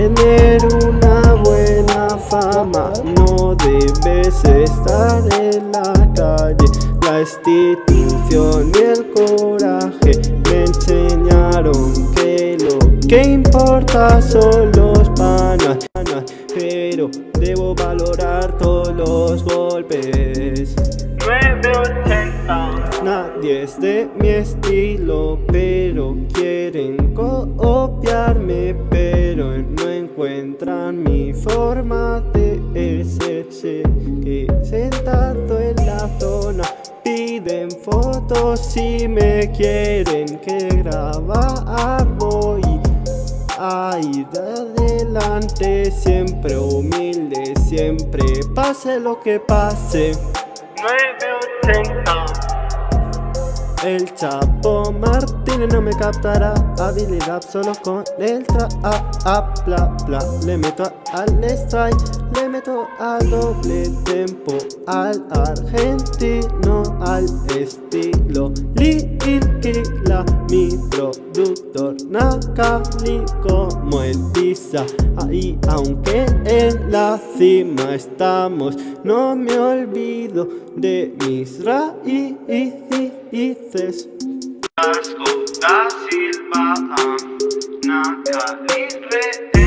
tener una buena fama no debes estar en la calle. La institución y el coraje me enseñaron que lo que importa son los panas, pero debo valorar todos los golpes. 980 Nadie es de mi estilo, pero quieren copiarme Pero no encuentran mi forma de ser Que sentado en la zona Piden fotos. Y me quieren que grabar voy. A ir adelante Siempre humilde, siempre pase lo que pase. 980 el Chapo Martínez no me captará. Habilidad solo con el tra a, a, bla, bla. Le meto al strike, le meto al doble tempo Al argentino, al estilo. Lil Kila, mi productor Nakali como el pizza Ahí aunque en la cima estamos No me olvido de mis raíces Arsko da Silva am Naka